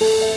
you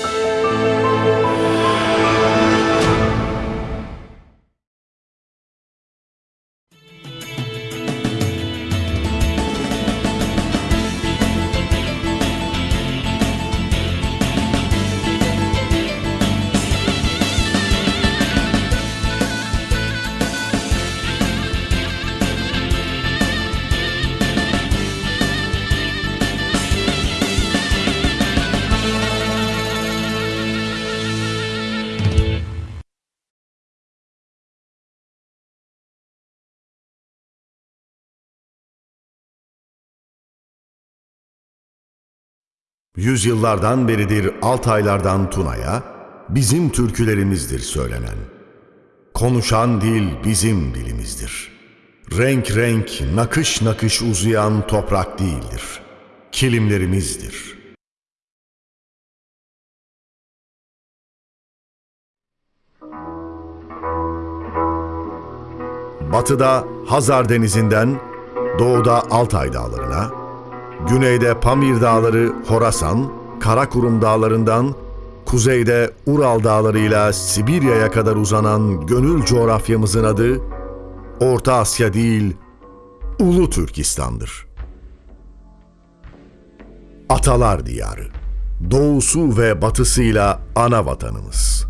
Yüzyıllardan beridir Altaylardan Tuna'ya bizim türkülerimizdir söylenen. Konuşan dil bizim dilimizdir. Renk renk, nakış nakış uzayan toprak değildir. Kilimlerimizdir. Batıda Hazar Denizi'nden, doğuda Altay Dağları'na, güneyde Pamir Dağları, Horasan, Karakurum Dağları'ndan, kuzeyde Ural Dağları'yla Sibirya'ya kadar uzanan gönül coğrafyamızın adı, Orta Asya değil, Ulu Türkistan'dır. Atalar diyarı, doğusu ve batısıyla ana vatanımız.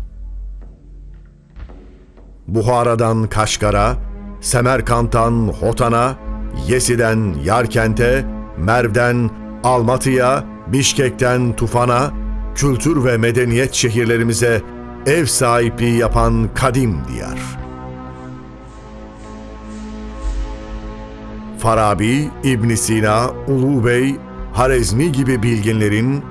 Buhara'dan Kaşgar'a, Semerkant'tan Hotan'a, Yesi'den Yarkent'e, Merv'den Almatı'ya, Bişkek'ten Tufan'a, kültür ve medeniyet şehirlerimize ev sahipliği yapan kadim diyar. Farabi, İbn Sina, Ulu Bey, Harezmi gibi bilginlerin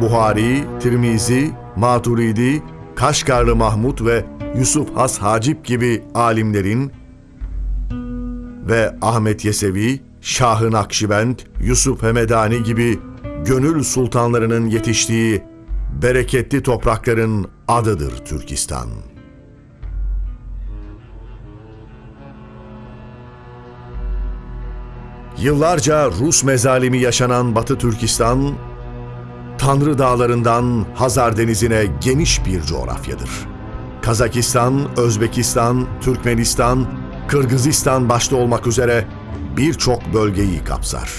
Buhari, Tirmizi, Maturidi, Kaşgarlı Mahmud ve Yusuf Has Hacip gibi alimlerin ve Ahmet Yesevi, Şah-ı Nakşibend, Yusuf Hemedani gibi gönül sultanlarının yetiştiği bereketli toprakların adıdır Türkistan. Yıllarca Rus mezalimi yaşanan Batı Türkistan, Tanrı Dağları'ndan Hazar Denizi'ne geniş bir coğrafyadır. Kazakistan, Özbekistan, Türkmenistan, Kırgızistan başta olmak üzere birçok bölgeyi kapsar.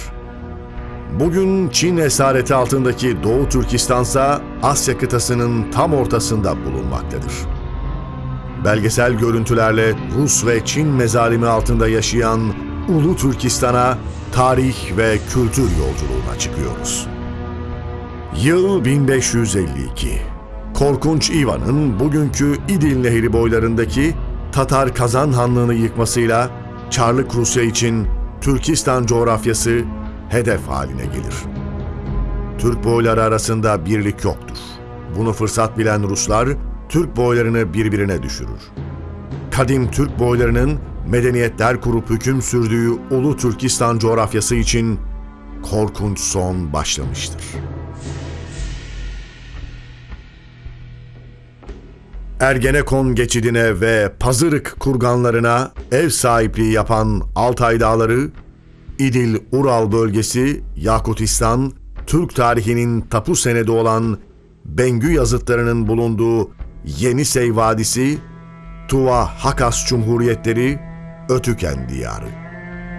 Bugün Çin esareti altındaki Doğu Türkistan ise Asya kıtasının tam ortasında bulunmaktadır. Belgesel görüntülerle Rus ve Çin mezalimi altında yaşayan Ulu Türkistan'a tarih ve kültür yolculuğuna çıkıyoruz. Yıl 1552. Korkunç Ivan'ın bugünkü İdil Nehri boylarındaki Tatar Kazan Hanlığı'nı yıkmasıyla Çarlık Rusya için Türkistan coğrafyası hedef haline gelir. Türk boyları arasında birlik yoktur. Bunu fırsat bilen Ruslar Türk boylarını birbirine düşürür. Kadim Türk boylarının medeniyetler kurup hüküm sürdüğü Ulu Türkistan coğrafyası için korkunç son başlamıştır. Ergenekon geçidine ve Pazırık kurganlarına ev sahipliği yapan Altay Dağları, İdil Ural bölgesi, Yakutistan, Türk tarihinin tapu senedi olan Bengü yazıtlarının bulunduğu Yenisey Vadisi, Tuva Hakas Cumhuriyetleri, Ötüken Diyarı.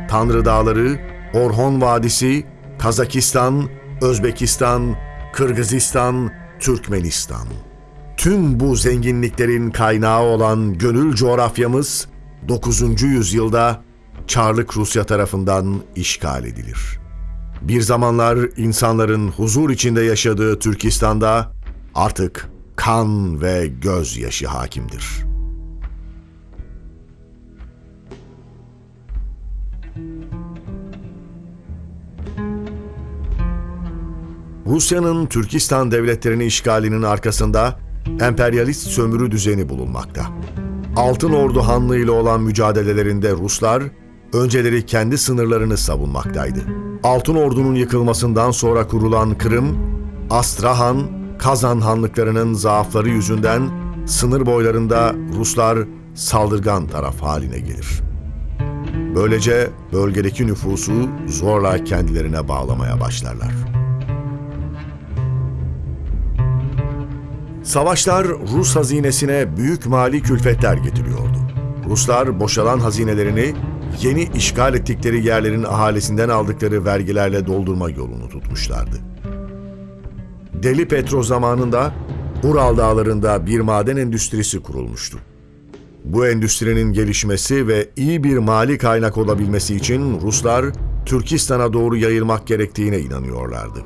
Tanrı Dağları, Orhon Vadisi, Kazakistan, Özbekistan, Kırgızistan, Türkmenistan. Tüm bu zenginliklerin kaynağı olan gönül coğrafyamız 9. yüzyılda Çarlık Rusya tarafından işgal edilir. Bir zamanlar insanların huzur içinde yaşadığı Türkistan'da artık kan ve gözyaşı hakimdir. Rusya'nın Türkistan devletlerini işgalinin arkasında emperyalist sömürü düzeni bulunmakta. Altın Ordu Hanlığı ile olan mücadelelerinde Ruslar önceleri kendi sınırlarını savunmaktaydı. Altın Ordu'nun yıkılmasından sonra kurulan Kırım, Astrahan, Kazan hanlıklarının zaafları yüzünden sınır boylarında Ruslar saldırgan taraf haline gelir. Böylece bölgedeki nüfusu zorla kendilerine bağlamaya başlarlar. Savaşlar Rus hazinesine büyük mali külfetler getiriyordu. Ruslar boşalan hazinelerini yeni işgal ettikleri yerlerin ahalisinden aldıkları vergilerle doldurma yolunu tutmuşlardı. Deli Petro zamanında Ural Dağları'nda bir maden endüstrisi kurulmuştu. Bu endüstrinin gelişmesi ve iyi bir mali kaynak olabilmesi için Ruslar Türkistan'a doğru yayılmak gerektiğine inanıyorlardı.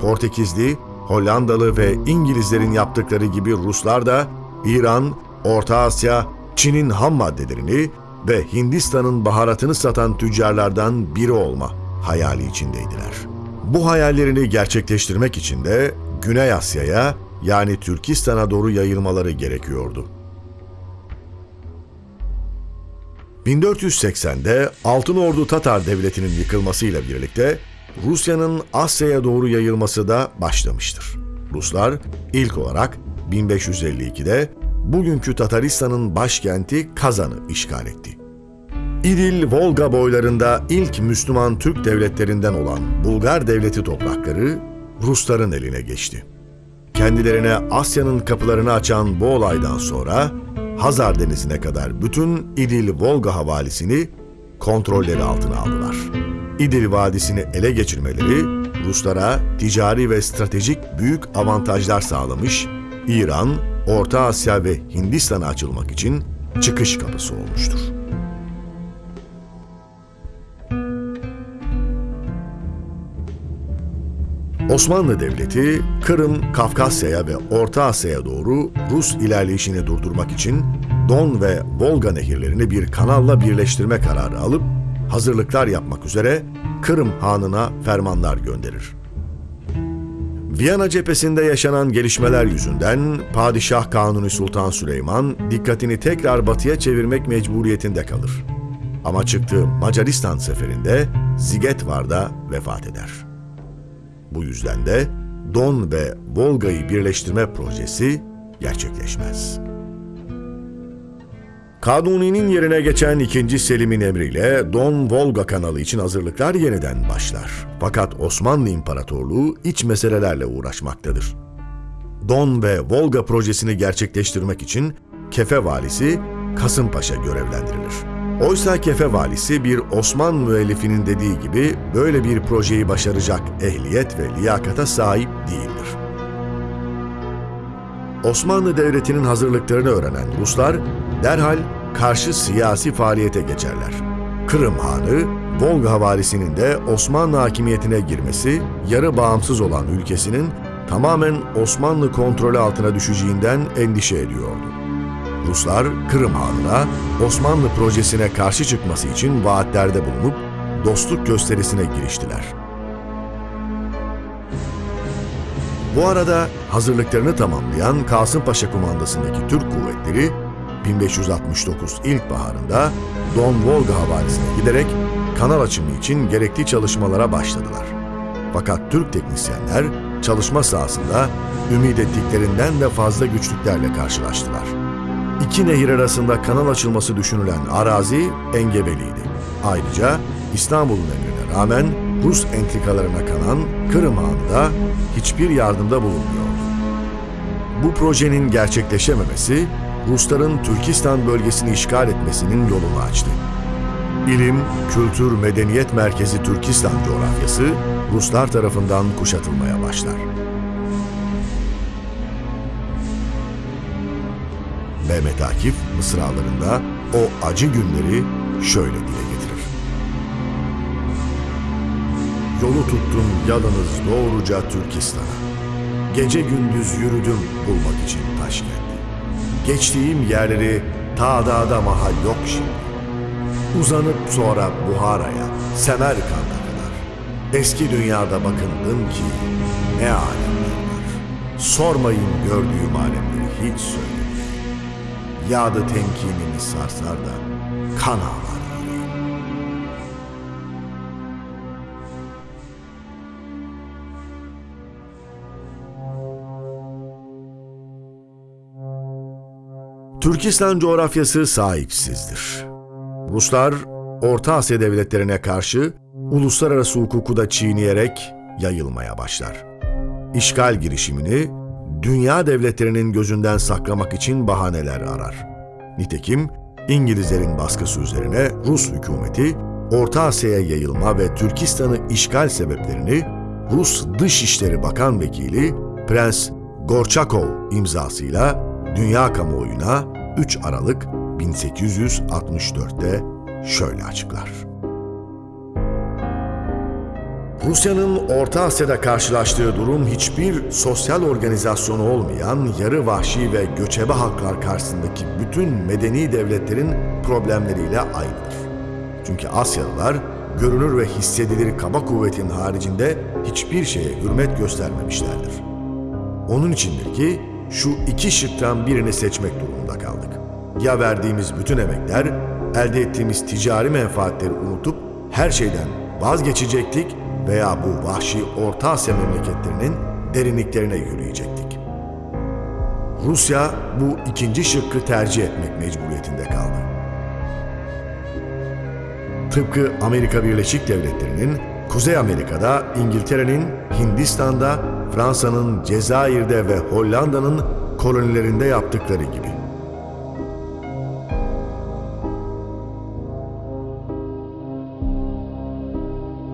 Portekizli, Hollandalı ve İngilizlerin yaptıkları gibi Ruslar da İran, Orta Asya, Çin'in ham maddelerini ve Hindistan'ın baharatını satan tüccarlardan biri olma hayali içindeydiler. Bu hayallerini gerçekleştirmek için de Güney Asya'ya yani Türkistan'a doğru yayılmaları gerekiyordu. 1480'de Altın Ordu Tatar Devleti'nin yıkılmasıyla birlikte Rusya'nın Asya'ya doğru yayılması da başlamıştır. Ruslar ilk olarak 1552'de bugünkü Tataristan'ın başkenti Kazan'ı işgal etti. İdil, Volga boylarında ilk Müslüman Türk devletlerinden olan Bulgar devleti toprakları Rusların eline geçti. Kendilerine Asya'nın kapılarını açan bu olaydan sonra Hazar Denizi'ne kadar bütün İdil-Volga havalisini kontrolleri altına aldılar. İdil Vadisi'ni ele geçirmeleri Ruslara ticari ve stratejik büyük avantajlar sağlamış, İran, Orta Asya ve Hindistan'a açılmak için çıkış kapısı olmuştur. Osmanlı Devleti, Kırım, Kafkasya'ya ve Orta Asya'ya doğru Rus ilerleyişini durdurmak için Don ve Volga nehirlerini bir kanalla birleştirme kararı alıp hazırlıklar yapmak üzere Kırım Hanı'na fermanlar gönderir. Viyana cephesinde yaşanan gelişmeler yüzünden Padişah Kanuni Sultan Süleyman dikkatini tekrar batıya çevirmek mecburiyetinde kalır. Ama çıktığı Macaristan seferinde Zigetvar'da vefat eder. Bu yüzden de Don ve Volga'yı birleştirme projesi gerçekleşmez. Kanuni'nin yerine geçen 2. Selim'in emriyle Don-Volga kanalı için hazırlıklar yeniden başlar. Fakat Osmanlı İmparatorluğu iç meselelerle uğraşmaktadır. Don ve Volga projesini gerçekleştirmek için Kefe valisi Kasımpaşa görevlendirilir. Oysa Kefe valisi bir Osman müellifinin dediği gibi böyle bir projeyi başaracak ehliyet ve liyakata sahip değildir. Osmanlı Devleti'nin hazırlıklarını öğrenen Ruslar derhal karşı siyasi faaliyete geçerler. Kırım Hanı, Volga havalisinin de Osmanlı hakimiyetine girmesi, yarı bağımsız olan ülkesinin tamamen Osmanlı kontrolü altına düşeceğinden endişe ediyordu. Ruslar Kırım Hanı'na Osmanlı projesine karşı çıkması için vaatlerde bulunup dostluk gösterisine giriştiler. Bu arada hazırlıklarını tamamlayan Kasımpaşa kumandasındaki Türk kuvvetleri 1569 ilkbaharında Don Volga havalisine giderek kanal açımı için gerekli çalışmalara başladılar. Fakat Türk teknisyenler çalışma sahasında ümit ettiklerinden de fazla güçlüklerle karşılaştılar. İki nehir arasında kanal açılması düşünülen arazi engebeliydi. Ayrıca İstanbul'un emrine rağmen Rus entrikalarına kanan Kırım Hanı hiçbir yardımda bulunmuyordu. Bu projenin gerçekleşememesi Rusların Türkistan bölgesini işgal etmesinin yolunu açtı. İlim, kültür, medeniyet merkezi Türkistan coğrafyası Ruslar tarafından kuşatılmaya başlar. Mehmet Akif mısralarında o acı günleri şöyle dile getirir. Yolu tuttum yalınız doğruca Türkistan'a. Gece gündüz yürüdüm bulmak için Taşkent'i. Geçtiğim yerleri ta dağda mahal yok şimdi. Uzanıp sonra Buhara'ya, Semerkant'a kadar. Eski dünyada bakındım ki ne alemler var. Sormayın gördüğüm alemleri hiç söylemeyin. Yağdı temkinimi sarsar da kan ağlar Türkistan coğrafyası sahipsizdir. Ruslar Orta Asya devletlerine karşı uluslararası hukuku da çiğneyerek yayılmaya başlar. işgal girişimini dünya devletlerinin gözünden saklamak için bahaneler arar. Nitekim İngilizlerin baskısı üzerine Rus hükümeti Orta Asya'ya yayılma ve Türkistan'ı işgal sebeplerini Rus Dışişleri Bakan Vekili Prens Gorçakov imzasıyla dünya kamuoyuna 3 Aralık 1864'te şöyle açıklar. Rusya'nın Orta Asya'da karşılaştığı durum hiçbir sosyal organizasyonu olmayan yarı vahşi ve göçebe halklar karşısındaki bütün medeni devletlerin problemleriyle aynıdır. Çünkü Asyalılar görünür ve hissedilir kaba kuvvetin haricinde hiçbir şeye hürmet göstermemişlerdir. Onun içindir ki şu iki şıktan birini seçmek durumunda kaldık. Ya verdiğimiz bütün emekler, elde ettiğimiz ticari menfaatleri unutup her şeyden vazgeçecektik veya bu vahşi Orta Asya memleketlerinin derinliklerine yürüyecektik. Rusya bu ikinci şıkkı tercih etmek mecburiyetinde kaldı. Tıpkı Amerika Birleşik Devletleri'nin Kuzey Amerika'da, İngiltere'nin Hindistan'da, Fransa'nın Cezayir'de ve Hollanda'nın kolonilerinde yaptıkları gibi.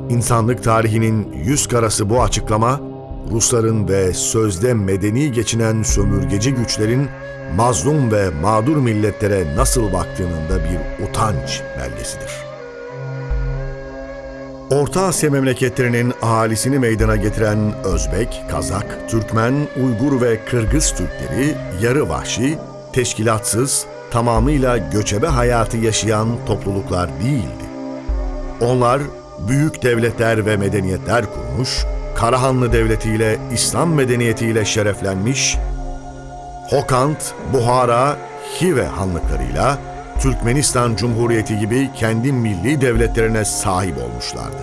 İnsanlık tarihinin yüz karası bu açıklama, Rusların ve sözde medeni geçinen sömürgeci güçlerin mazlum ve mağdur milletlere nasıl baktığının da bir utanç belgesidir. Orta Asya memleketlerinin ahalisini meydana getiren Özbek, Kazak, Türkmen, Uygur ve Kırgız Türkleri yarı vahşi, teşkilatsız, tamamıyla göçebe hayatı yaşayan topluluklar değildi. Onlar büyük devletler ve medeniyetler kurmuş, Karahanlı Devleti ile İslam medeniyetiyle şereflenmiş, Hokant, Buhara, Hive hanlıklarıyla Türkmenistan Cumhuriyeti gibi kendi milli devletlerine sahip olmuşlardı.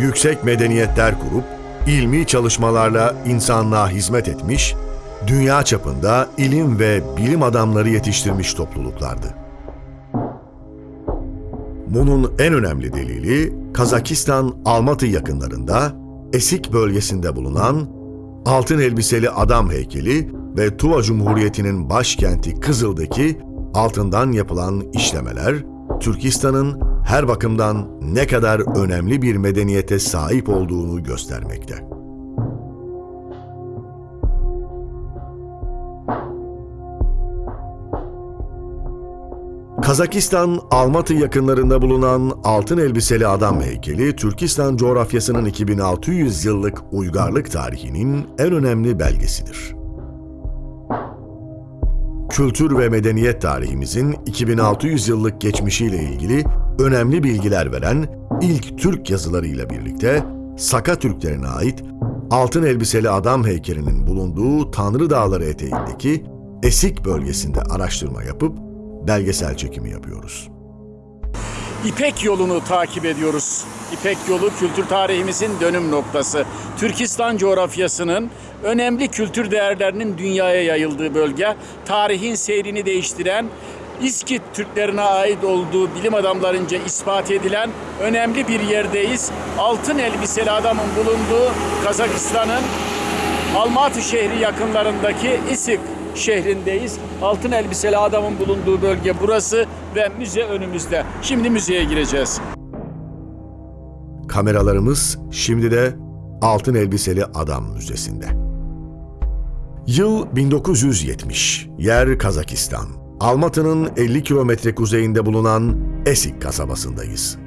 Yüksek medeniyetler kurup ilmi çalışmalarla insanlığa hizmet etmiş, dünya çapında ilim ve bilim adamları yetiştirmiş topluluklardı. Bunun en önemli delili Kazakistan Almatı yakınlarında Esik bölgesinde bulunan altın elbiseli adam heykeli ve Tuva Cumhuriyeti'nin başkenti Kızıl'daki altından yapılan işlemeler Türkistan'ın her bakımdan ne kadar önemli bir medeniyete sahip olduğunu göstermekte. Kazakistan, Almatı yakınlarında bulunan altın elbiseli adam heykeli, Türkistan coğrafyasının 2600 yıllık uygarlık tarihinin en önemli belgesidir. Kültür ve medeniyet tarihimizin 2600 yıllık geçmişiyle ilgili önemli bilgiler veren ilk Türk yazılarıyla birlikte Saka Türklerine ait altın elbiseli adam heykelinin bulunduğu Tanrı Dağları eteğindeki Esik bölgesinde araştırma yapıp belgesel çekimi yapıyoruz. İpek yolunu takip ediyoruz. İpek yolu kültür tarihimizin dönüm noktası. Türkistan coğrafyasının önemli kültür değerlerinin dünyaya yayıldığı bölge, tarihin seyrini değiştiren, İskit Türklerine ait olduğu bilim adamlarınca ispat edilen önemli bir yerdeyiz. Altın elbiseli adamın bulunduğu Kazakistan'ın Almatı şehri yakınlarındaki İsik şehrindeyiz. Altın elbiseli adamın bulunduğu bölge burası ve müze önümüzde. Şimdi müzeye gireceğiz. Kameralarımız şimdi de Altın Elbiseli Adam Müzesi'nde. Yıl 1970. Yer Kazakistan. Almatı'nın 50 kilometre kuzeyinde bulunan Esik kasabasındayız.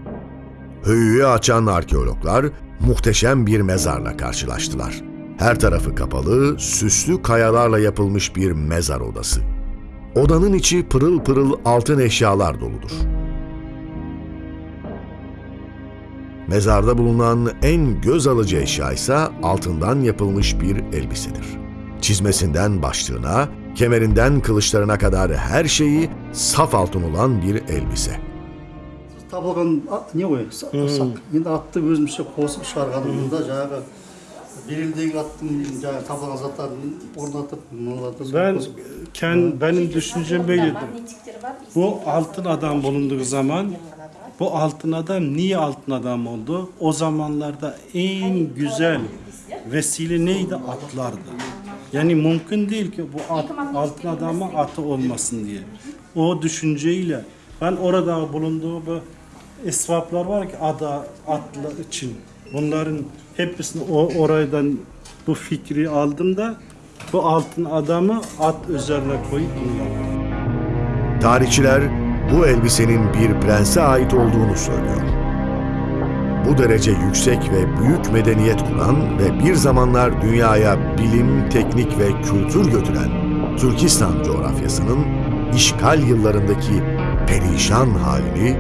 Höyüğü açan arkeologlar muhteşem bir mezarla karşılaştılar. Her tarafı kapalı, süslü kayalarla yapılmış bir mezar odası. Odanın içi pırıl pırıl altın eşyalar doludur. Mezarda bulunan en göz alıcı eşya ise altından yapılmış bir elbisedir. Çizmesinden başlığına, kemerinden kılıçlarına kadar her şeyi saf altın olan bir elbise. табылған а- не ғой са- сақ енді атты өзімізше қосып шығарғанымызда жаңағы Belirdiğin attın yani tabanız atar ornatıp mıllatıp. Ben ken benim düşüncem böyledir. Bu altın adam bulunduğu zaman bu altın adam niye altın adam oldu? O zamanlarda en güzel vesile neydi? Atlardı. Yani mümkün değil ki bu at, altın adama atı olmasın diye. O düşünceyle ben orada bulunduğu bu esvaplar var ki ada atlı için Bunların hepsini o oradan bu fikri aldım da bu altın adamı at üzerine koyup yaptım. Tarihçiler bu elbisenin bir prense ait olduğunu söylüyor. Bu derece yüksek ve büyük medeniyet kuran ve bir zamanlar dünyaya bilim, teknik ve kültür götüren Türkistan coğrafyasının işgal yıllarındaki perişan halini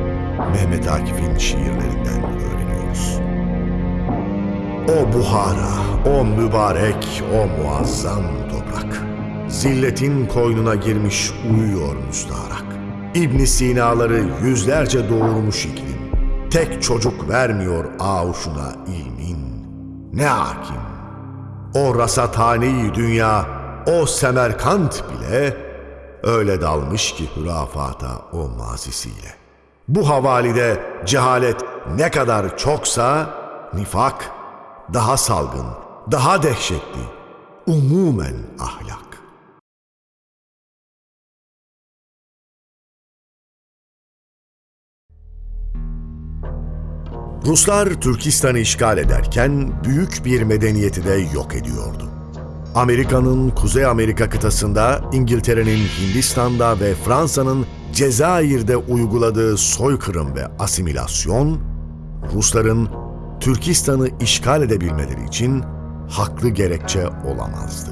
Mehmet Akif'in şiirlerinden öğreniyoruz. O Buhara, o mübarek, o muazzam toprak. Zilletin koynuna girmiş uyuyor müstaharak. İbn Sina'ları yüzlerce doğurmuş iklim. Tek çocuk vermiyor ağuşuna ilmin. Ne hakim. O rasathaneyi dünya, o Semerkant bile öyle dalmış ki hürafata o mazisiyle. Bu havalide cehalet ne kadar çoksa nifak daha salgın, daha dehşetli, umumen ahlak. Ruslar Türkistan'ı işgal ederken büyük bir medeniyeti de yok ediyordu. Amerika'nın Kuzey Amerika kıtasında, İngiltere'nin Hindistan'da ve Fransa'nın Cezayir'de uyguladığı soykırım ve asimilasyon, Rusların Türkistan'ı işgal edebilmeleri için haklı gerekçe olamazdı.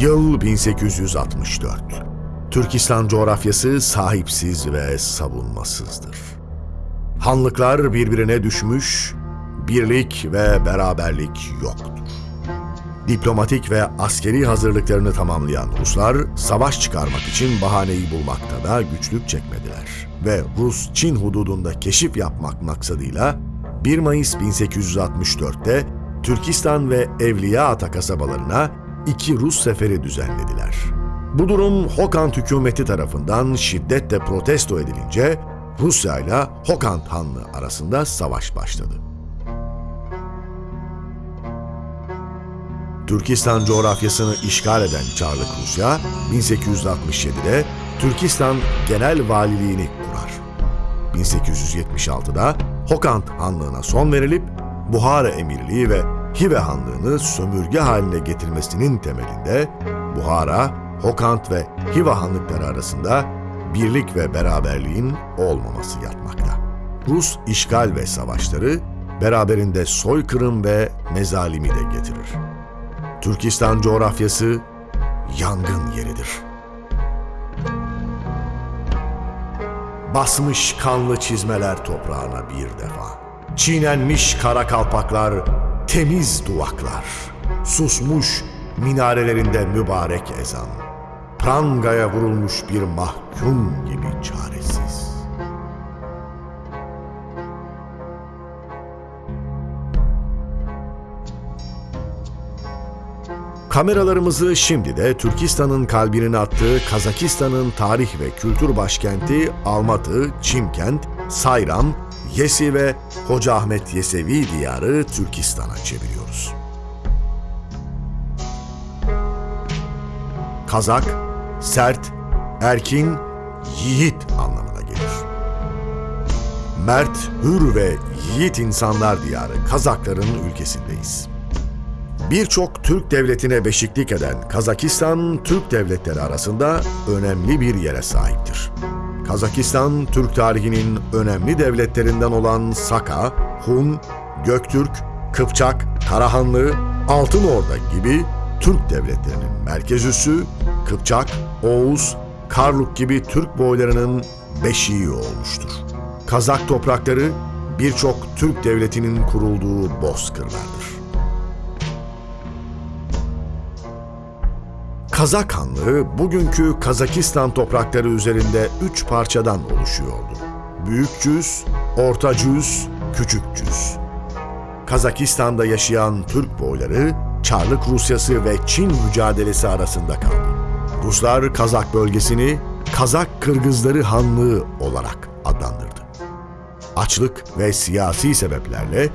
Yıl 1864. Türkistan coğrafyası sahipsiz ve savunmasızdır. Hanlıklar birbirine düşmüş, birlik ve beraberlik yoktur. Diplomatik ve askeri hazırlıklarını tamamlayan Ruslar savaş çıkarmak için bahaneyi bulmakta da güçlük çekmediler ve Rus-Çin hududunda keşif yapmak maksadıyla 1 Mayıs 1864'te Türkistan ve Evliyaata kasabalarına iki Rus seferi düzenlediler. Bu durum Hokant hükümeti tarafından şiddetle protesto edilince Rusya ile Hokant Hanlığı arasında savaş başladı. Türkistan coğrafyasını işgal eden Çarlık Rusya, 1867'de Türkistan Genel Valiliğini kurar. 1876'da Hokant Hanlığı'na son verilip Buhara Emirliği ve Hive Hanlığı'nı sömürge haline getirmesinin temelinde Buhara, Hokant ve Hive Hanlıkları arasında birlik ve beraberliğin olmaması yatmakta. Rus işgal ve savaşları beraberinde soykırım ve mezalimi de getirir. Türkistan coğrafyası yangın yeridir. Basmış kanlı çizmeler toprağına bir defa. Çiğnenmiş kara kalpaklar, temiz duvaklar. Susmuş minarelerinde mübarek ezan. Prangaya vurulmuş bir mahkum gibi çaresiz. Kameralarımızı şimdi de Türkistan'ın kalbinin attığı Kazakistan'ın tarih ve kültür başkenti Almatı, Çimkent, Sayram, Yesi ve Hoca Ahmet Yesevi diyarı Türkistan'a çeviriyoruz. Kazak, sert, erkin, yiğit anlamına gelir. Mert, hür ve yiğit insanlar diyarı Kazakların ülkesindeyiz. Birçok Türk devletine beşiklik eden Kazakistan, Türk devletleri arasında önemli bir yere sahiptir. Kazakistan, Türk tarihinin önemli devletlerinden olan Saka, Hun, Göktürk, Kıpçak, Karahanlı, Altınorda gibi Türk devletlerinin merkez üssü, Kıpçak, Oğuz, Karluk gibi Türk boylarının beşiği olmuştur. Kazak toprakları birçok Türk devletinin kurulduğu bozkırlardır. Kazak Hanlığı bugünkü Kazakistan toprakları üzerinde üç parçadan oluşuyordu. Büyük Cüz, Orta Cüz, Küçük Cüz. Kazakistan'da yaşayan Türk boyları Çarlık Rusyası ve Çin mücadelesi arasında kaldı. Ruslar Kazak bölgesini Kazak Kırgızları Hanlığı olarak adlandırdı. Açlık ve siyasi sebeplerle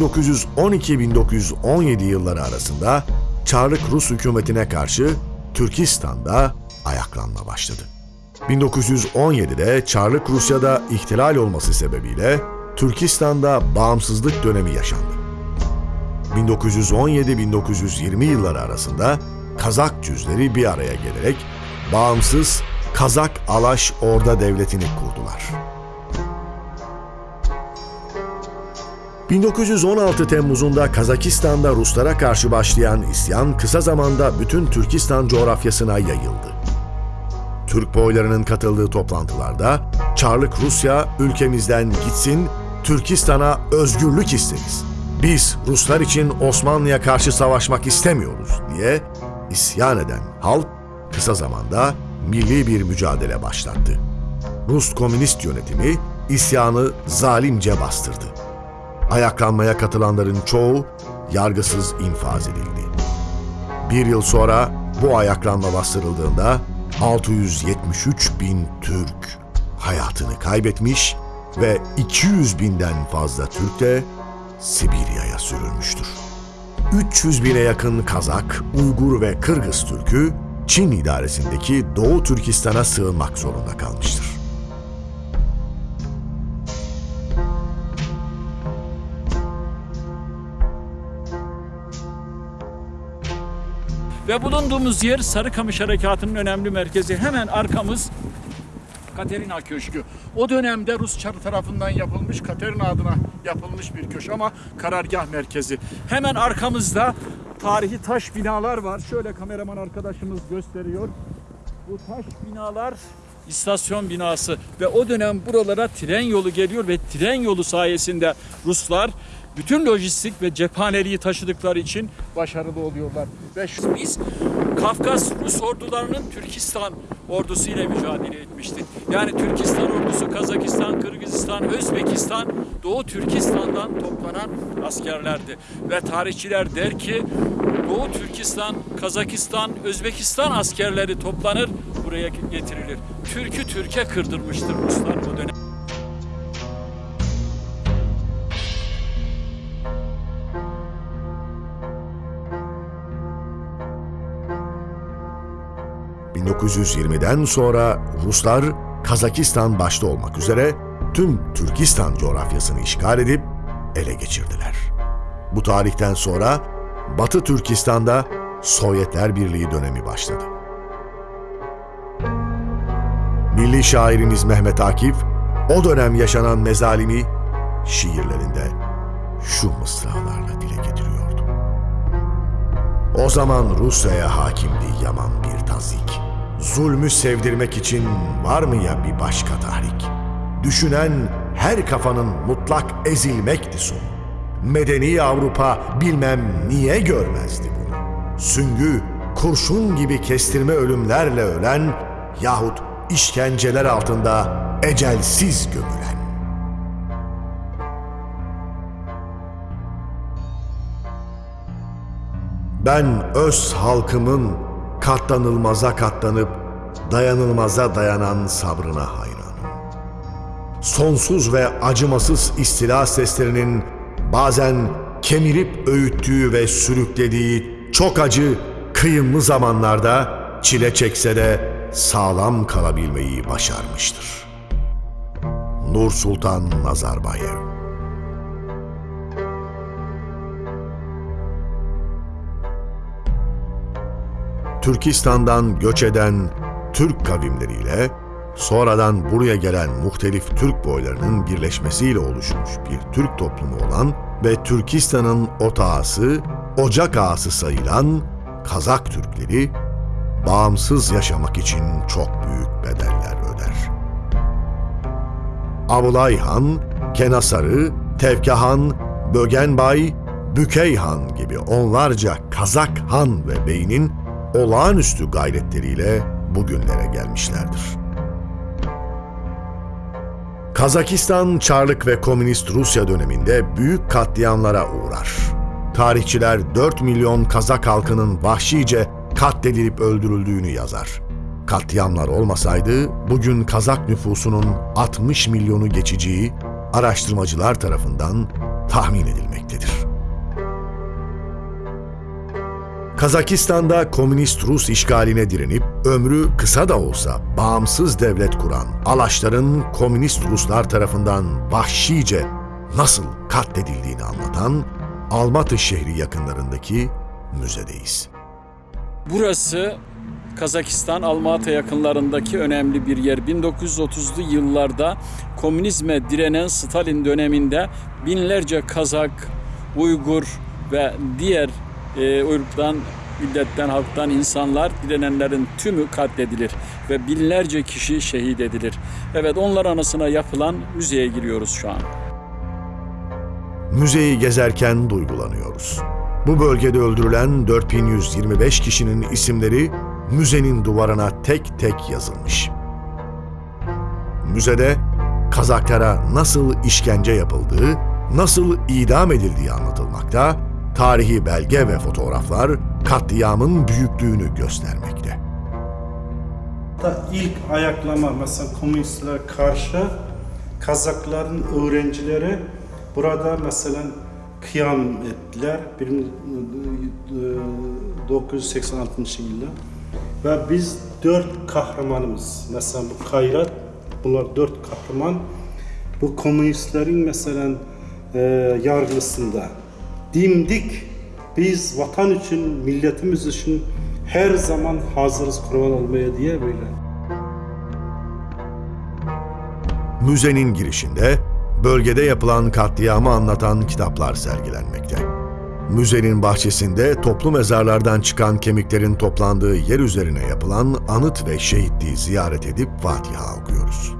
1912-1917 yılları arasında Çarlık Rus hükümetine karşı Türkistan'da ayaklanma başladı. 1917'de Çarlık Rusya'da ihtilal olması sebebiyle Türkistan'da bağımsızlık dönemi yaşandı. 1917-1920 yılları arasında Kazak cüzleri bir araya gelerek bağımsız Kazak Alaş Orda Devleti'ni kurdular. 1916 Temmuz'unda Kazakistan'da Ruslara karşı başlayan isyan kısa zamanda bütün Türkistan coğrafyasına yayıldı. Türk boylarının katıldığı toplantılarda Çarlık Rusya ülkemizden gitsin, Türkistan'a özgürlük isteriz. Biz Ruslar için Osmanlı'ya karşı savaşmak istemiyoruz diye isyan eden halk kısa zamanda milli bir mücadele başlattı. Rus komünist yönetimi isyanı zalimce bastırdı. Ayaklanmaya katılanların çoğu yargısız infaz edildi. Bir yıl sonra bu ayaklanma bastırıldığında 673 bin Türk hayatını kaybetmiş ve 200 binden fazla Türk de Sibirya'ya sürülmüştür. 300 bine yakın Kazak, Uygur ve Kırgız Türk'ü Çin idaresindeki Doğu Türkistan'a sığınmak zorunda kalmıştır. Ve bulunduğumuz yer Sarıkamış Harekatı'nın önemli merkezi. Hemen arkamız Katerina Köşkü. O dönemde Rus Çarı tarafından yapılmış, Katerina adına yapılmış bir köşk ama karargah merkezi. Hemen arkamızda tarihi taş binalar var. Şöyle kameraman arkadaşımız gösteriyor. Bu taş binalar istasyon binası ve o dönem buralara tren yolu geliyor ve tren yolu sayesinde Ruslar bütün lojistik ve cephaneliği taşıdıkları için başarılı oluyorlar. Ve biz Kafkas Rus ordularının Türkistan ordusu ile mücadele etmiştik. Yani Türkistan ordusu Kazakistan, Kırgızistan, Özbekistan, Doğu Türkistan'dan toplanan askerlerdi. Ve tarihçiler der ki Doğu Türkistan, Kazakistan, Özbekistan askerleri toplanır buraya getirilir. Türk'ü Türk'e kırdırmıştır Ruslar o dönem. ...1920'den sonra Ruslar Kazakistan başta olmak üzere tüm Türkistan coğrafyasını işgal edip ele geçirdiler. Bu tarihten sonra Batı Türkistan'da Sovyetler Birliği dönemi başladı. Milli şairimiz Mehmet Akif, o dönem yaşanan mezalimi şiirlerinde şu mısralarla dile getiriyordu. O zaman Rusya'ya hakimdi yaman bir tazik. Zulmü sevdirmek için var mı ya bir başka tahrik? Düşünen her kafanın mutlak ezilmekti sonu. Medeni Avrupa bilmem niye görmezdi bunu. Süngü, kurşun gibi kestirme ölümlerle ölen yahut işkenceler altında ecelsiz gömülen. Ben öz halkımın katlanılmaza katlanıp dayanılmaza dayanan sabrına hayranım. Sonsuz ve acımasız istila seslerinin bazen kemirip öğüttüğü ve sürüklediği çok acı, kıyımlı zamanlarda çile çekse de sağlam kalabilmeyi başarmıştır. Nur Sultan Nazarbayev Türkistan'dan göç eden Türk kavimleriyle sonradan buraya gelen muhtelif Türk boylarının birleşmesiyle oluşmuş bir Türk toplumu olan ve Türkistan'ın otağısı, ocak ağası sayılan Kazak Türkleri bağımsız yaşamak için çok büyük bedeller öder. Abulay Han, Kenasarı, Tevkehan, Bögenbay, Bükeyhan gibi onlarca Kazak han ve beynin olağanüstü gayretleriyle bugünlere gelmişlerdir. Kazakistan Çarlık ve Komünist Rusya döneminde büyük katliamlara uğrar. Tarihçiler 4 milyon Kazak halkının vahşice katledilip öldürüldüğünü yazar. Katliamlar olmasaydı bugün Kazak nüfusunun 60 milyonu geçeceği araştırmacılar tarafından tahmin edilmektedir. Kazakistan'da komünist Rus işgaline direnip ömrü kısa da olsa bağımsız devlet kuran Alaşların komünist Ruslar tarafından vahşice nasıl katledildiğini anlatan Almatı şehri yakınlarındaki müzedeyiz. Burası Kazakistan Almatı yakınlarındaki önemli bir yer. 1930'lu yıllarda komünizme direnen Stalin döneminde binlerce Kazak, Uygur ve diğer e, ırktan, milletten, halktan insanlar direnenlerin tümü katledilir ve binlerce kişi şehit edilir. Evet onlar anısına yapılan müzeye giriyoruz şu an. Müzeyi gezerken duygulanıyoruz. Bu bölgede öldürülen 4125 kişinin isimleri müzenin duvarına tek tek yazılmış. Müzede Kazaklara nasıl işkence yapıldığı, nasıl idam edildiği anlatılmakta, tarihi belge ve fotoğraflar katliamın büyüklüğünü göstermekte. Da ilk ayaklama mesela komünistlere karşı Kazakların öğrencileri burada mesela kıyam ettiler. Bir- 986 yılda. Ve biz dört kahramanımız. Mesela bu Kayrat, bunlar dört kahraman. Bu komünistlerin mesela e, yargısında dimdik biz vatan için, milletimiz için her zaman hazırız kurban olmaya diye böyle. Müzenin girişinde bölgede yapılan katliamı anlatan kitaplar sergilenmekte. Müzenin bahçesinde toplu mezarlardan çıkan kemiklerin toplandığı yer üzerine yapılan anıt ve şehitliği ziyaret edip Fatiha okuyoruz.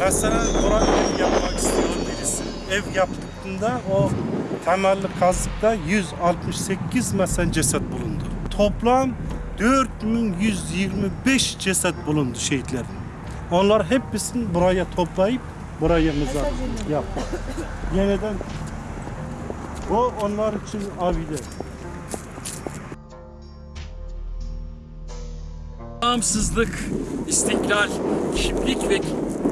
Mesela burada ev yapmak istiyor birisi. Ev yaptığında o temelli kazıkta 168 mesela ceset bulundu. Toplam 4125 ceset bulundu şehitlerin. Onlar hepsini buraya toplayıp buraya mezar yaptı. Yeniden o onlar için abide. Bağımsızlık, istiklal, kimlik ve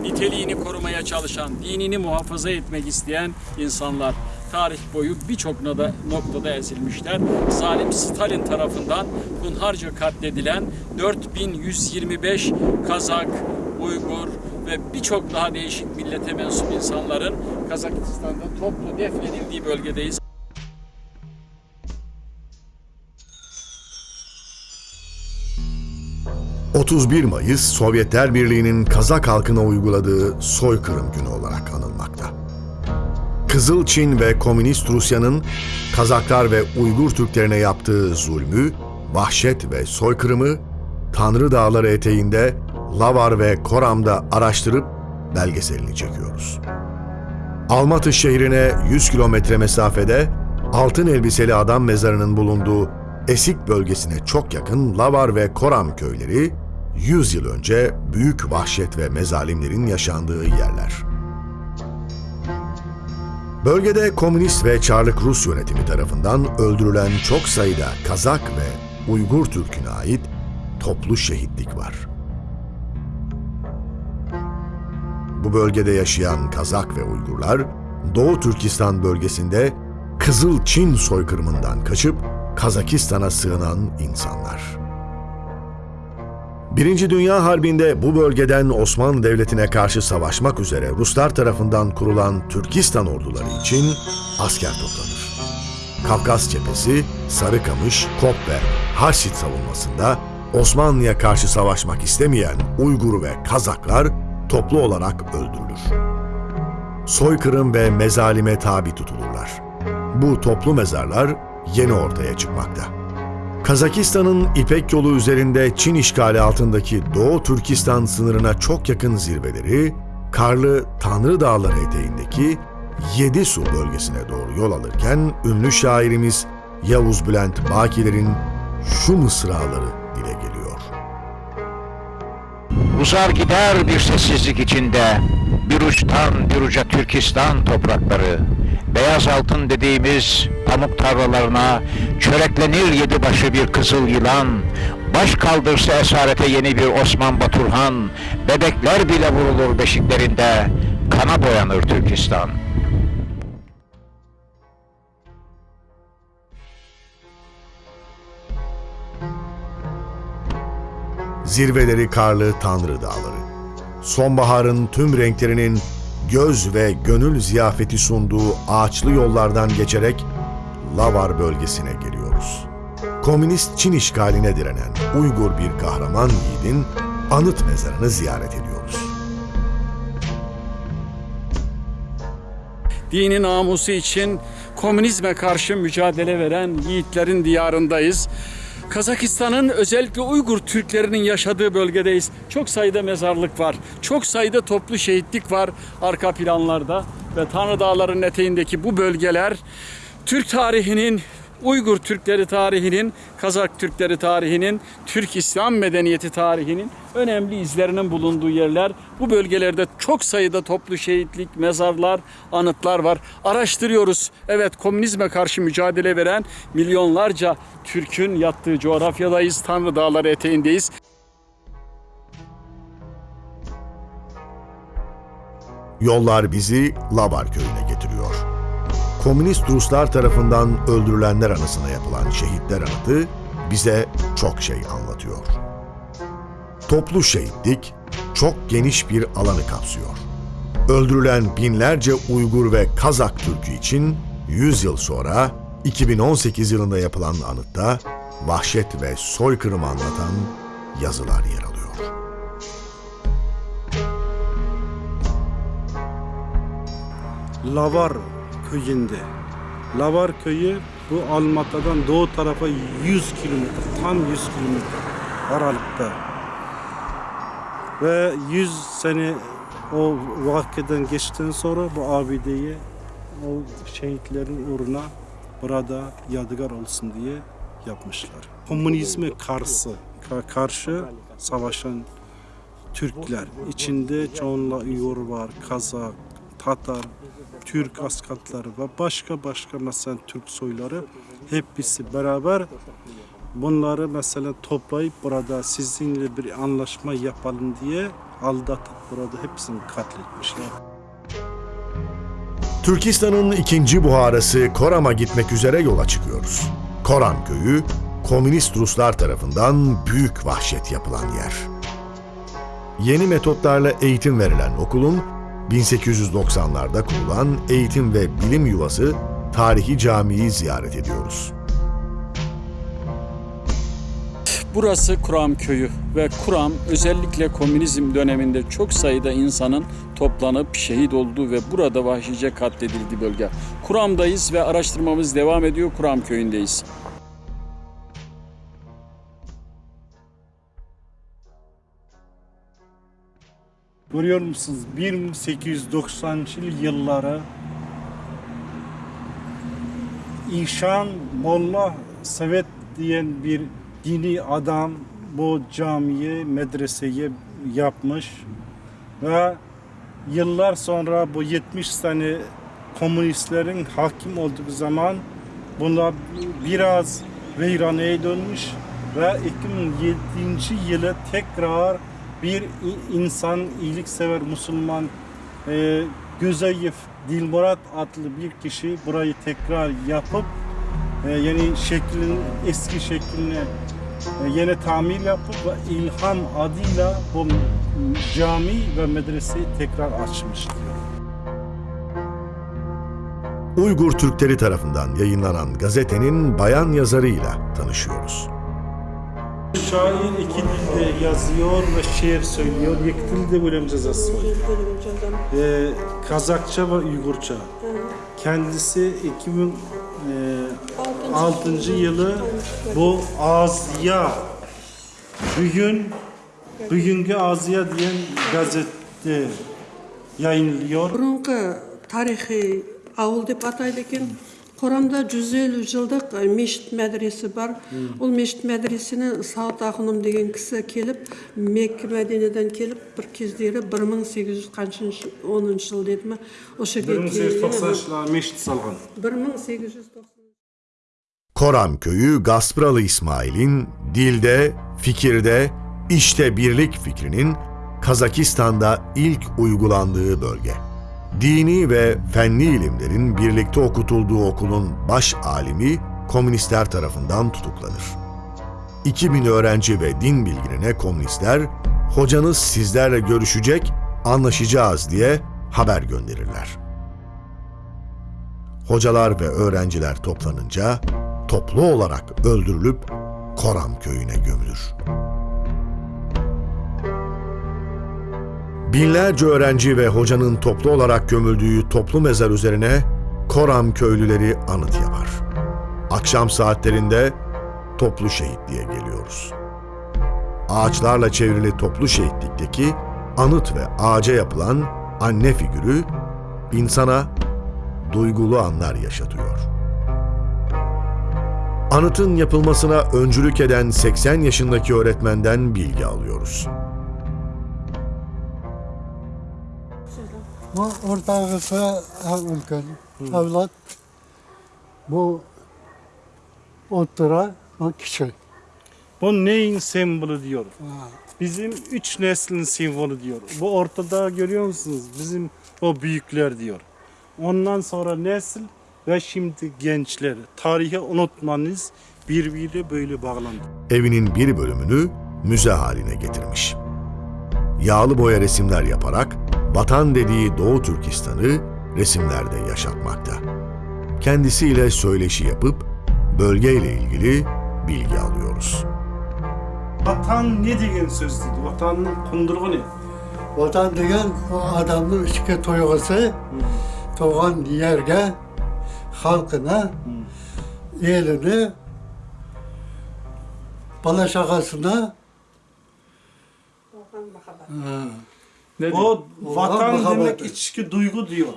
niteliğini korumaya çalışan, dinini muhafaza etmek isteyen insanlar tarih boyu birçok noktada, ezilmişler. Zalim Stalin tarafından hunharca katledilen 4125 Kazak, Uygur ve birçok daha değişik millete mensup insanların Kazakistan'da toplu defnedildiği bölgedeyiz. — 31 Mayıs Sovyetler Birliği'nin Kazak halkına uyguladığı soykırım günü olarak anılmakta. Kızıl Çin ve Komünist Rusya'nın Kazaklar ve Uygur Türklerine yaptığı zulmü, vahşet ve soykırımı Tanrı Dağları eteğinde Lavar ve Koram'da araştırıp belgeselini çekiyoruz. Almatı şehrine 100 kilometre mesafede altın elbiseli adam mezarının bulunduğu Esik bölgesine çok yakın Lavar ve Koram köyleri 100 yıl önce büyük vahşet ve mezalimlerin yaşandığı yerler. Bölgede komünist ve Çarlık Rus yönetimi tarafından öldürülen çok sayıda Kazak ve Uygur Türk'üne ait toplu şehitlik var. Bu bölgede yaşayan Kazak ve Uygurlar, Doğu Türkistan bölgesinde Kızıl Çin soykırımından kaçıp Kazakistan'a sığınan insanlar. Birinci Dünya Harbi'nde bu bölgeden Osmanlı Devleti'ne karşı savaşmak üzere Ruslar tarafından kurulan Türkistan orduları için asker toplanır. Kafkas cephesi, Sarıkamış, Kop ve Harşit savunmasında Osmanlı'ya karşı savaşmak istemeyen Uygur ve Kazaklar toplu olarak öldürülür. Soykırım ve mezalime tabi tutulurlar. Bu toplu mezarlar yeni ortaya çıkmakta. Kazakistan'ın İpek yolu üzerinde Çin işgali altındaki Doğu Türkistan sınırına çok yakın zirveleri, karlı Tanrı Dağları eteğindeki Yedi Su bölgesine doğru yol alırken ünlü şairimiz Yavuz Bülent Bakiler'in şu mısraları dile geliyor. Uzar gider bir sessizlik içinde bir uçtan bir uca Türkistan toprakları. Beyaz altın dediğimiz pamuk tarlalarına çöreklenir yedi başı bir kızıl yılan. Baş kaldırsa esarete yeni bir Osman Baturhan, bebekler bile vurulur beşiklerinde, kana boyanır Türkistan. Zirveleri karlı Tanrı Dağları. Sonbaharın tüm renklerinin göz ve gönül ziyafeti sunduğu ağaçlı yollardan geçerek Lavar bölgesine geliyoruz. Komünist Çin işgaline direnen Uygur bir kahraman yiğidin anıt mezarını ziyaret ediyoruz. dini namusu için komünizme karşı mücadele veren yiğitlerin diyarındayız. Kazakistan'ın özellikle Uygur Türklerinin yaşadığı bölgedeyiz. Çok sayıda mezarlık var. Çok sayıda toplu şehitlik var arka planlarda ve Tanrı Dağları'nın eteğindeki bu bölgeler Türk tarihinin Uygur Türkleri tarihinin, Kazak Türkleri tarihinin, Türk İslam medeniyeti tarihinin önemli izlerinin bulunduğu yerler. Bu bölgelerde çok sayıda toplu şehitlik, mezarlar, anıtlar var. Araştırıyoruz. Evet komünizme karşı mücadele veren milyonlarca Türk'ün yattığı coğrafyadayız. Tanrı Dağları eteğindeyiz. Yollar bizi Labar köyüne getiriyor. Komünist Ruslar tarafından öldürülenler anısına yapılan şehitler anıtı bize çok şey anlatıyor. Toplu şehitlik çok geniş bir alanı kapsıyor. Öldürülen binlerce Uygur ve Kazak Türk'ü için 100 yıl sonra 2018 yılında yapılan anıtta vahşet ve soykırımı anlatan yazılar yer alıyor. Lavar köyünde. Lavar köyü bu Almata'dan doğu tarafa 100 kilometre, tam 100 kilometre aralıkta. Ve 100 sene o vakitten geçtikten sonra bu abideyi o şehitlerin uğruna burada yadıgar olsun diye yapmışlar. Komünizme karşı, ka- karşı savaşan Türkler. içinde çoğunluğu Uygur var, Kazak, Tatar, Türk askerleri ve başka başka mesela Türk soyları hepsi beraber bunları mesela toplayıp burada sizinle bir anlaşma yapalım diye aldatıp burada hepsini katletmişler. Türkistan'ın ikinci buharası Koram'a gitmek üzere yola çıkıyoruz. Koran köyü, komünist Ruslar tarafından büyük vahşet yapılan yer. Yeni metotlarla eğitim verilen okulun 1890'larda kurulan eğitim ve bilim yuvası tarihi camiyi ziyaret ediyoruz. Burası Kuram köyü ve Kuram özellikle komünizm döneminde çok sayıda insanın toplanıp şehit olduğu ve burada vahşice katledildiği bölge. Kuram'dayız ve araştırmamız devam ediyor. Kuram köyündeyiz. Görüyor musunuz? 1890 yılları İşan Molla Sevet diyen bir dini adam bu camiye, medreseye yapmış ve yıllar sonra bu 70 sene komünistlerin hakim olduğu zaman bunlar biraz veyraneye dönmüş ve 2007 yılı tekrar bir insan, iyiliksever Müslüman e, Güzeyif Dilmurat adlı bir kişi burayı tekrar yapıp e, yeni şeklin eski şekline e, yeni tamir yapıp ve ilham adıyla bu cami ve medreseyi tekrar açmış diyor. Uygur Türkleri tarafından yayınlanan gazetenin bayan yazarıyla tanışıyoruz. Şair iki dilde yazıyor ve şiir söylüyor. İki dilde bölüm cezası var. Ee, Kazakça ve Uygurça. Hı. Kendisi 2006 e, yılı bu Azya bugün bugünkü Azya diyen gazette yayınlıyor. Burunki tarihi avul deb ataydi. қорамда 150 жылдық э, мешіт медресе бар ол мешіт медресені сауат ақыным деген кісі келіп мекке мәдинеден келіп бір кездері 1800 қаншыншы оныншы жыл деді ма осы жерге 1890 yılında meşit salgan. 1890 Koram köyü Gaspralı İsmail'in dilde, fikirde, işte birlik fikrinin Kazakistan'da ilk uygulandığı bölge. Dini ve fenli ilimlerin birlikte okutulduğu okulun baş alimi komünistler tarafından tutuklanır. 2000 öğrenci ve din bilginine komünistler, hocanız sizlerle görüşecek, anlaşacağız diye haber gönderirler. Hocalar ve öğrenciler toplanınca toplu olarak öldürülüp Koram köyüne gömülür. Binlerce öğrenci ve hocanın toplu olarak gömüldüğü toplu mezar üzerine Koram köylüleri anıt yapar. Akşam saatlerinde toplu şehitliğe geliyoruz. Ağaçlarla çevrili toplu şehitlikteki anıt ve ağaca yapılan anne figürü insana duygulu anlar yaşatıyor. Anıtın yapılmasına öncülük eden 80 yaşındaki öğretmenden bilgi alıyoruz. Bu ortağısı ülken, evlat. Bu otura o kişi. Bu neyin sembolü diyor. Bizim üç neslin sembolü diyor. Bu ortada görüyor musunuz? Bizim o büyükler diyor. Ondan sonra nesil ve şimdi gençler. Tarihi unutmanız birbiriyle böyle bağlandı. Evinin bir bölümünü müze haline getirmiş. Yağlı boya resimler yaparak vatan dediği Doğu Türkistan'ı resimlerde yaşatmakta. Kendisiyle söyleşi yapıp bölgeyle ilgili bilgi alıyoruz. Vatan ne degan söz dedi? Vatanın kundurgu ne? Vatan degan o adamın içki toygusu doğan yerge halkına elini bala şakasına O vatan muhabbeti. demek içki duygu diyor.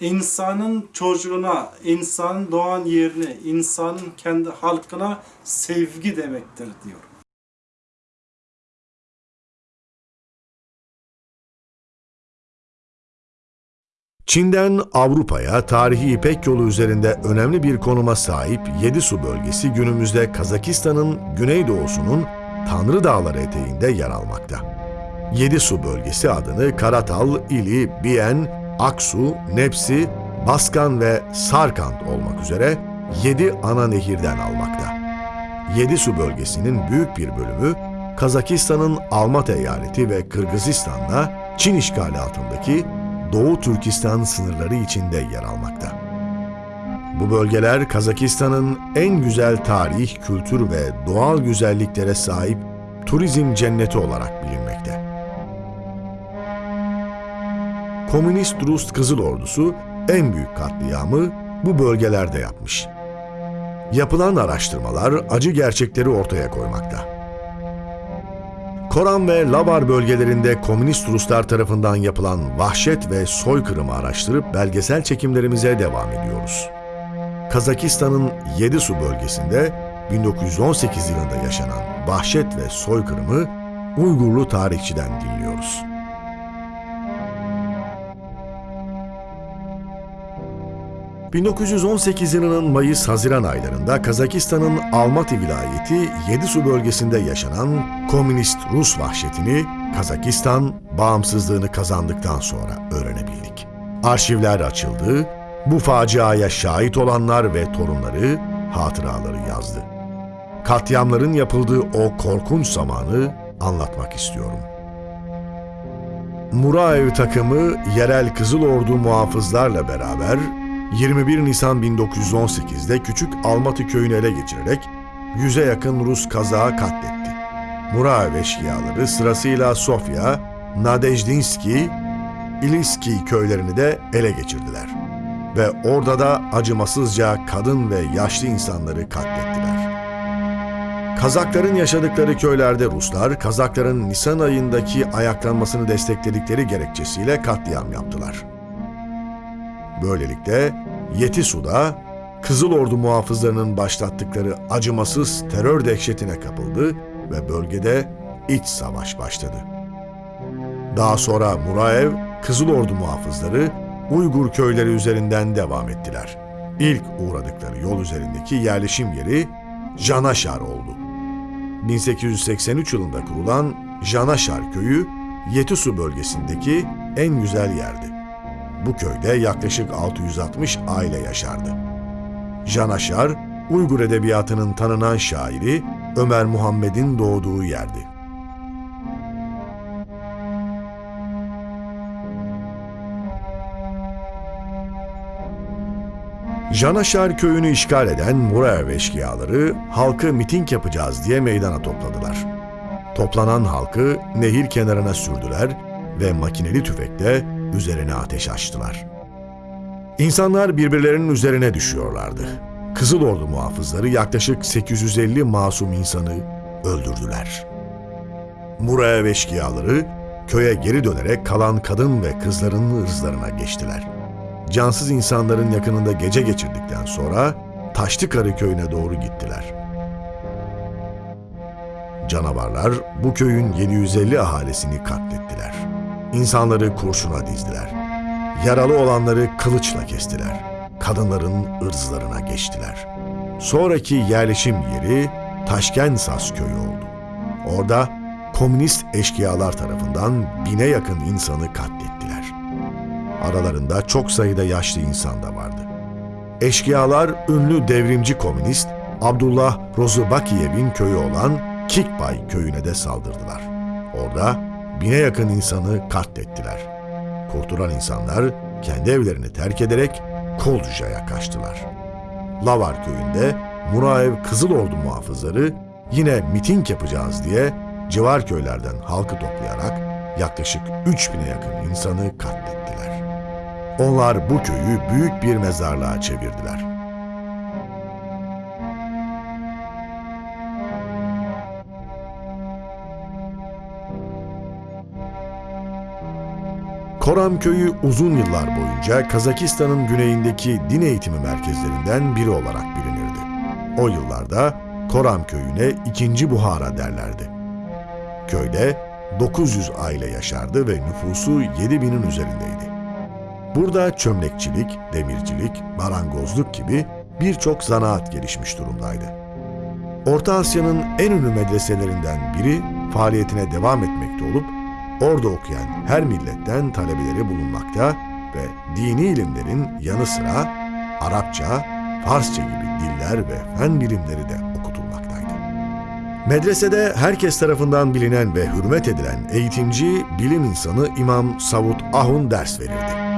İnsanın çocuğuna, insanın doğan yerine, insanın kendi halkına sevgi demektir diyor. Çin'den Avrupa'ya tarihi İpek yolu üzerinde önemli bir konuma sahip Yedisu bölgesi günümüzde Kazakistan'ın güneydoğusunun Tanrı Dağları eteğinde yer almakta. Yedisu bölgesi adını Karatal, İli, Biyen, Aksu, Nepsi, Baskan ve Sarkand olmak üzere yedi ana nehirden almakta. Yedisu bölgesinin büyük bir bölümü Kazakistan'ın Almatı eyaleti ve Kırgızistan'la Çin işgali altındaki Doğu Türkistan sınırları içinde yer almakta. Bu bölgeler Kazakistan'ın en güzel tarih, kültür ve doğal güzelliklere sahip turizm cenneti olarak bilinmekte. Komünist Rus Kızıl Ordusu en büyük katliamı bu bölgelerde yapmış. Yapılan araştırmalar acı gerçekleri ortaya koymakta. Koran ve Labar bölgelerinde komünist Ruslar tarafından yapılan vahşet ve soykırımı araştırıp belgesel çekimlerimize devam ediyoruz. Kazakistan'ın Yedisu bölgesinde 1918 yılında yaşanan vahşet ve soykırımı Uygurlu tarihçiden dinliyoruz. ...1918 yılının Mayıs-Haziran aylarında Kazakistan'ın Almatı vilayeti Yedisu bölgesinde yaşanan komünist Rus vahşetini Kazakistan bağımsızlığını kazandıktan sonra öğrenebildik. Arşivler açıldı, bu faciaya şahit olanlar ve torunları hatıraları yazdı. Katliamların yapıldığı o korkunç zamanı anlatmak istiyorum. Muraev takımı yerel Kızıl Ordu muhafızlarla beraber 21 Nisan 1918'de Küçük Almatı köyünü ele geçirerek yüze yakın Rus kazağı katletti. Muraev eşkıyaları sırasıyla Sofya, Nadejdinski, İliski köylerini de ele geçirdiler. Ve orada da acımasızca kadın ve yaşlı insanları katlettiler. Kazakların yaşadıkları köylerde Ruslar, Kazakların Nisan ayındaki ayaklanmasını destekledikleri gerekçesiyle katliam yaptılar. Böylelikle Yetisu'da Kızıl Ordu muhafızlarının başlattıkları acımasız terör dehşetine kapıldı ve bölgede iç savaş başladı. Daha sonra Muraev, Kızıl Ordu muhafızları Uygur köyleri üzerinden devam ettiler. İlk uğradıkları yol üzerindeki yerleşim yeri Janaşar oldu. 1883 yılında kurulan Janaşar köyü Yetisu bölgesindeki en güzel yerdi. Bu köyde yaklaşık 660 aile yaşardı. Janaşar, Uygur edebiyatının tanınan şairi Ömer Muhammed'in doğduğu yerdi. Janaşar köyünü işgal eden Muraev eşkıyaları halkı miting yapacağız diye meydana topladılar. Toplanan halkı nehir kenarına sürdüler ve makineli tüfekle üzerine ateş açtılar. İnsanlar birbirlerinin üzerine düşüyorlardı. Kızıl Ordu muhafızları yaklaşık 850 masum insanı öldürdüler. Muraev eşkıyaları köye geri dönerek kalan kadın ve kızların ırzlarına geçtiler. Cansız insanların yakınında gece geçirdikten sonra Taşlıkarı köyüne doğru gittiler. Canavarlar bu köyün 750 ahalisini katlettiler. İnsanları kurşuna dizdiler. Yaralı olanları kılıçla kestiler. Kadınların ırzlarına geçtiler. Sonraki yerleşim yeri Taşkensas köyü oldu. Orada komünist eşkıyalar tarafından bine yakın insanı katlettiler. Aralarında çok sayıda yaşlı insan da vardı. Eşkıyalar ünlü devrimci komünist Abdullah Rozubakiyev'in köyü olan Kikbay köyüne de saldırdılar. Orada bine yakın insanı katlettiler. Kurtulan insanlar kendi evlerini terk ederek Kolca'ya kaçtılar. Lavar köyünde Muraev Kızıl Ordu muhafızları yine miting yapacağız diye civar köylerden halkı toplayarak yaklaşık 3000'e yakın insanı katlettiler. Onlar bu köyü büyük bir mezarlığa çevirdiler. Koram köyü uzun yıllar boyunca Kazakistan'ın güneyindeki din eğitimi merkezlerinden biri olarak bilinirdi. O yıllarda Koram köyüne ikinci Buhara derlerdi. Köyde 900 aile yaşardı ve nüfusu 7000'in üzerindeydi. Burada çömlekçilik, demircilik, marangozluk gibi birçok zanaat gelişmiş durumdaydı. Orta Asya'nın en ünlü medreselerinden biri faaliyetine devam etmekte olup orada okuyan her milletten talebeleri bulunmakta ve dini ilimlerin yanı sıra Arapça, Farsça gibi diller ve fen bilimleri de okutulmaktaydı. Medresede herkes tarafından bilinen ve hürmet edilen eğitimci, bilim insanı İmam Savut Ahun ders verirdi.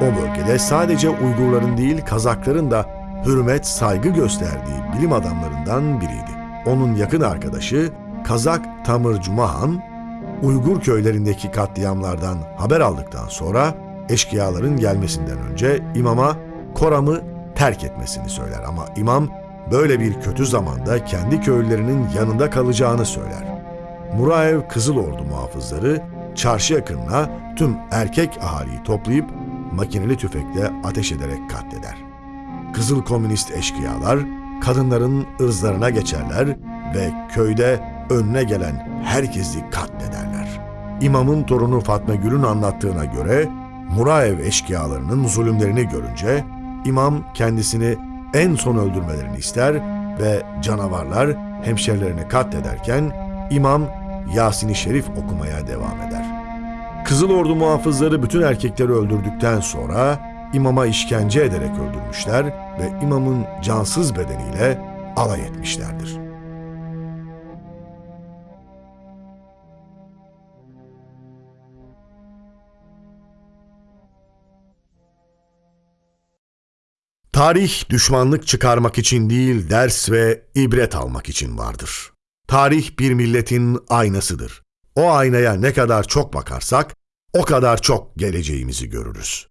O bölgede sadece Uygurların değil Kazakların da hürmet, saygı gösterdiği bilim adamlarından biriydi. Onun yakın arkadaşı Kazak Tamır Cumahan, Uygur köylerindeki katliamlardan haber aldıktan sonra eşkıyaların gelmesinden önce imama Koram'ı terk etmesini söyler ama imam böyle bir kötü zamanda kendi köylülerinin yanında kalacağını söyler. Muraev Kızıl Ordu muhafızları çarşı yakınına tüm erkek ahaliyi toplayıp makineli tüfekle ateş ederek katleder. Kızıl komünist eşkıyalar kadınların ırzlarına geçerler ve köyde önüne gelen herkesi katlederler. İmamın torunu Fatma Gül'ün anlattığına göre Muraev eşkıyalarının zulümlerini görünce imam kendisini en son öldürmelerini ister ve canavarlar hemşerilerini katlederken imam Yasin-i Şerif okumaya devam eder. Kızıl Ordu muhafızları bütün erkekleri öldürdükten sonra imama işkence ederek öldürmüşler ve imamın cansız bedeniyle alay etmişlerdir. Tarih düşmanlık çıkarmak için değil, ders ve ibret almak için vardır. Tarih bir milletin aynasıdır. O aynaya ne kadar çok bakarsak, o kadar çok geleceğimizi görürüz.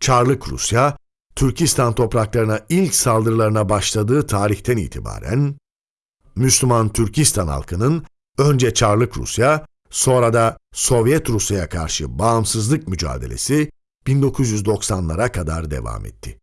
Çarlık Rusya, Türkistan topraklarına ilk saldırılarına başladığı tarihten itibaren, Müslüman Türkistan halkının önce Çarlık Rusya, sonra da Sovyet Rusya'ya karşı bağımsızlık mücadelesi 1990'lara kadar devam etti.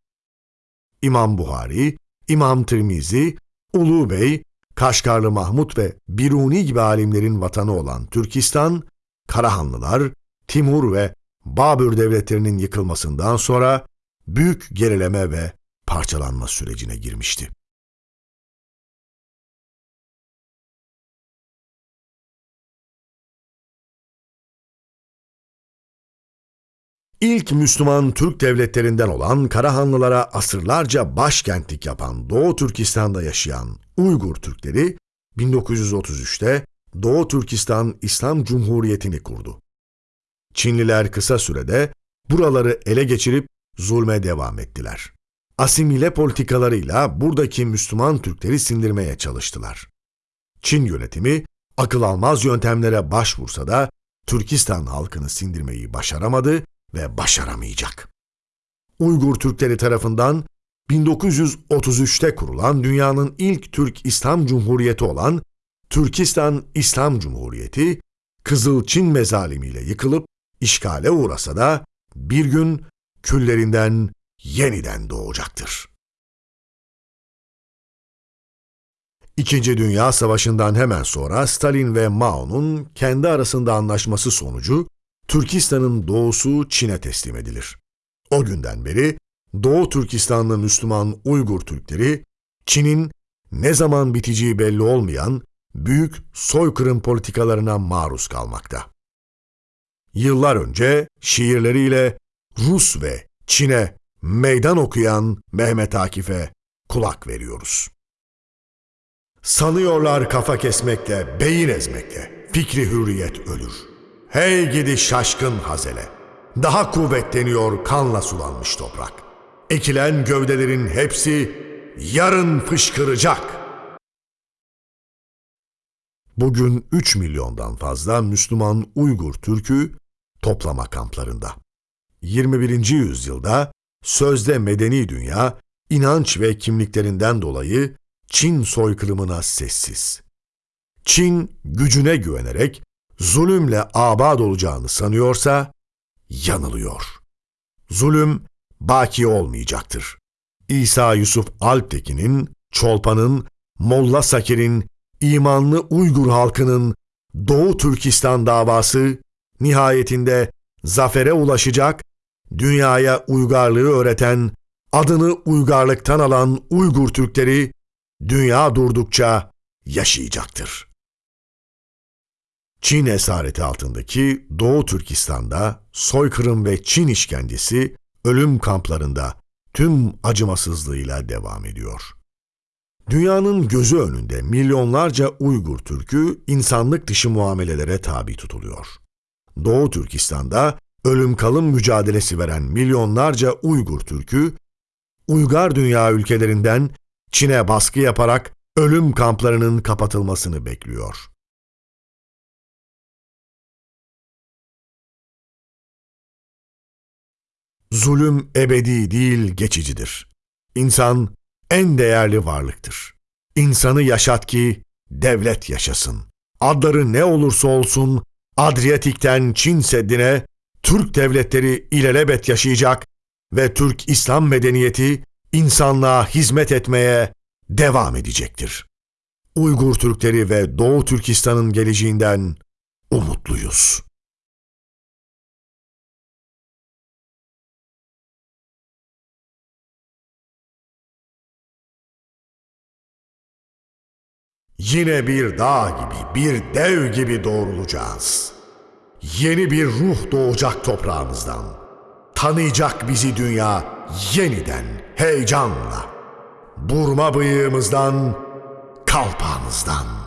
İmam Buhari, İmam Tirmizi, Ulu Bey, Kaşgarlı Mahmut ve Biruni gibi alimlerin vatanı olan Türkistan, Karahanlılar, Timur ve Babür devletlerinin yıkılmasından sonra büyük gerileme ve parçalanma sürecine girmişti. İlk Müslüman Türk devletlerinden olan Karahanlılara asırlarca başkentlik yapan Doğu Türkistan'da yaşayan Uygur Türkleri 1933'te Doğu Türkistan İslam Cumhuriyeti'ni kurdu. Çinliler kısa sürede buraları ele geçirip zulme devam ettiler. Asimile politikalarıyla buradaki Müslüman Türkleri sindirmeye çalıştılar. Çin yönetimi akıl almaz yöntemlere başvursa da Türkistan halkını sindirmeyi başaramadı ve başaramayacak. Uygur Türkleri tarafından 1933'te kurulan dünyanın ilk Türk İslam Cumhuriyeti olan Türkistan İslam Cumhuriyeti, Kızıl Çin mezalimiyle yıkılıp işgale uğrasa da bir gün küllerinden yeniden doğacaktır. İkinci Dünya Savaşı'ndan hemen sonra Stalin ve Mao'nun kendi arasında anlaşması sonucu Türkistan'ın doğusu Çin'e teslim edilir. O günden beri Doğu Türkistanlı Müslüman Uygur Türkleri, Çin'in ne zaman biteceği belli olmayan büyük soykırım politikalarına maruz kalmakta. Yıllar önce şiirleriyle Rus ve Çin'e meydan okuyan Mehmet Akif'e kulak veriyoruz. Sanıyorlar kafa kesmekle, beyin ezmekle, fikri hürriyet ölür. Hey gidi şaşkın hazele! Daha kuvvetleniyor kanla sulanmış toprak. Ekilen gövdelerin hepsi yarın fışkıracak. Bugün 3 milyondan fazla Müslüman Uygur Türk'ü toplama kamplarında. 21. yüzyılda sözde medeni dünya inanç ve kimliklerinden dolayı Çin soykırımına sessiz. Çin gücüne güvenerek zulümle abad olacağını sanıyorsa yanılıyor. Zulüm baki olmayacaktır. İsa Yusuf Alptekin'in, Çolpan'ın, Molla Sakir'in, imanlı Uygur halkının Doğu Türkistan davası nihayetinde zafere ulaşacak, dünyaya uygarlığı öğreten, adını uygarlıktan alan Uygur Türkleri dünya durdukça yaşayacaktır. Çin esareti altındaki Doğu Türkistan'da soykırım ve Çin işkencesi ölüm kamplarında tüm acımasızlığıyla devam ediyor. Dünyanın gözü önünde milyonlarca Uygur Türk'ü insanlık dışı muamelelere tabi tutuluyor. Doğu Türkistan'da ölüm kalım mücadelesi veren milyonlarca Uygur Türk'ü, uygar dünya ülkelerinden Çin'e baskı yaparak ölüm kamplarının kapatılmasını bekliyor. Zulüm ebedi değil geçicidir. İnsan en değerli varlıktır. İnsanı yaşat ki devlet yaşasın. Adları ne olursa olsun Adriyatik'ten Çin Seddi'ne Türk devletleri ilelebet yaşayacak ve Türk İslam medeniyeti insanlığa hizmet etmeye devam edecektir. Uygur Türkleri ve Doğu Türkistan'ın geleceğinden umutluyuz. Yine bir dağ gibi, bir dev gibi doğrulacağız. Yeni bir ruh doğacak toprağımızdan. Tanıyacak bizi dünya yeniden, heyecanla. Burma bıyığımızdan, kalpağımızdan.